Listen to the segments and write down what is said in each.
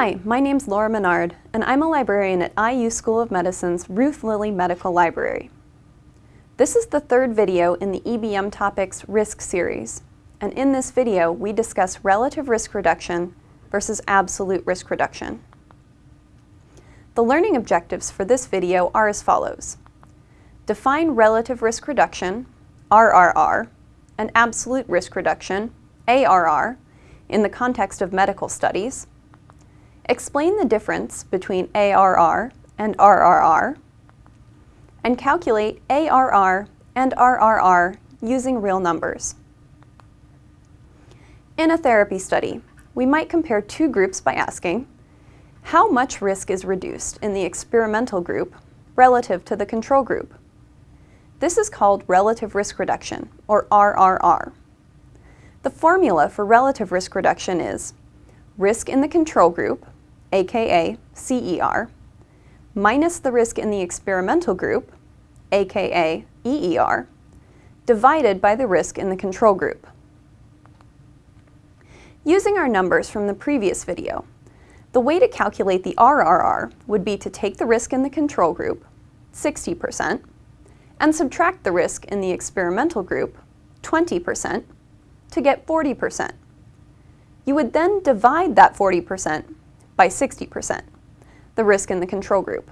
Hi, my name's Laura Menard, and I'm a librarian at IU School of Medicine's Ruth Lilly Medical Library. This is the third video in the EBM Topics Risk series, and in this video we discuss relative risk reduction versus absolute risk reduction. The learning objectives for this video are as follows. Define relative risk reduction, RRR, and absolute risk reduction, ARR, in the context of medical studies, explain the difference between ARR and RRR, and calculate ARR and RRR using real numbers. In a therapy study, we might compare two groups by asking, how much risk is reduced in the experimental group relative to the control group? This is called relative risk reduction, or RRR. The formula for relative risk reduction is risk in the control group, aka CER, minus the risk in the experimental group, aka EER, divided by the risk in the control group. Using our numbers from the previous video, the way to calculate the RRR would be to take the risk in the control group, 60%, and subtract the risk in the experimental group, 20%, to get 40%. You would then divide that 40% by 60%, the risk in the control group.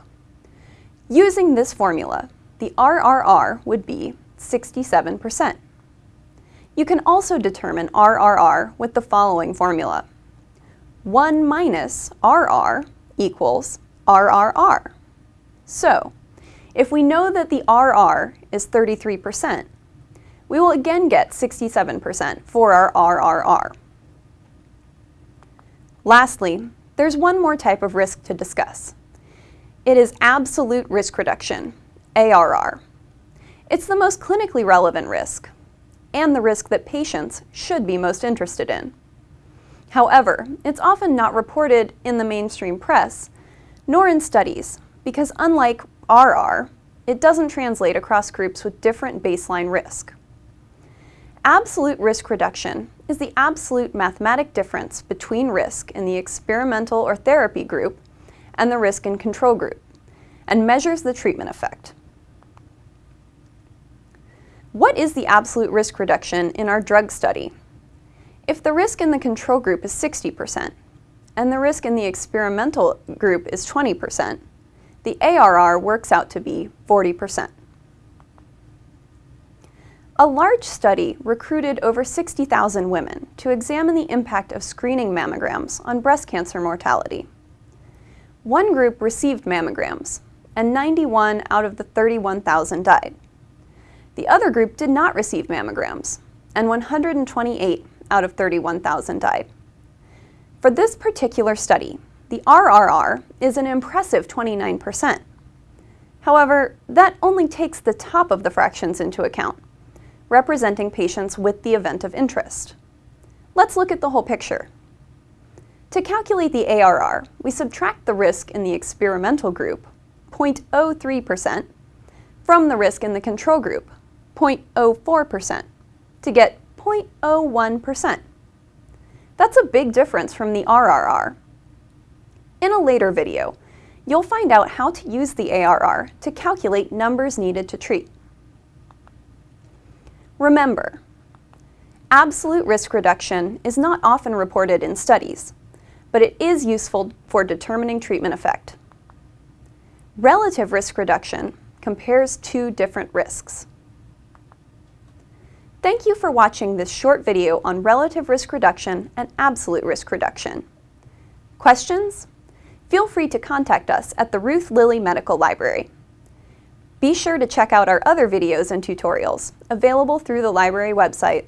Using this formula, the RRR would be 67%. You can also determine RRR with the following formula. 1 minus RR equals RRR. So, if we know that the RR is 33%, we will again get 67% for our RRR. Lastly, there's one more type of risk to discuss. It is absolute risk reduction, ARR. It's the most clinically relevant risk, and the risk that patients should be most interested in. However, it's often not reported in the mainstream press, nor in studies, because unlike RR, it doesn't translate across groups with different baseline risk. Absolute risk reduction is the absolute mathematic difference between risk in the experimental or therapy group and the risk in control group, and measures the treatment effect. What is the absolute risk reduction in our drug study? If the risk in the control group is 60% and the risk in the experimental group is 20%, the ARR works out to be 40%. A large study recruited over 60,000 women to examine the impact of screening mammograms on breast cancer mortality. One group received mammograms, and 91 out of the 31,000 died. The other group did not receive mammograms, and 128 out of 31,000 died. For this particular study, the RRR is an impressive 29%. However, that only takes the top of the fractions into account representing patients with the event of interest. Let's look at the whole picture. To calculate the ARR, we subtract the risk in the experimental group, 0.03%, from the risk in the control group, 0.04%, to get 0.01%. That's a big difference from the RRR. In a later video, you'll find out how to use the ARR to calculate numbers needed to treat. Remember, absolute risk reduction is not often reported in studies, but it is useful for determining treatment effect. Relative risk reduction compares two different risks. Thank you for watching this short video on relative risk reduction and absolute risk reduction. Questions? Feel free to contact us at the Ruth Lilly Medical Library. Be sure to check out our other videos and tutorials, available through the library website.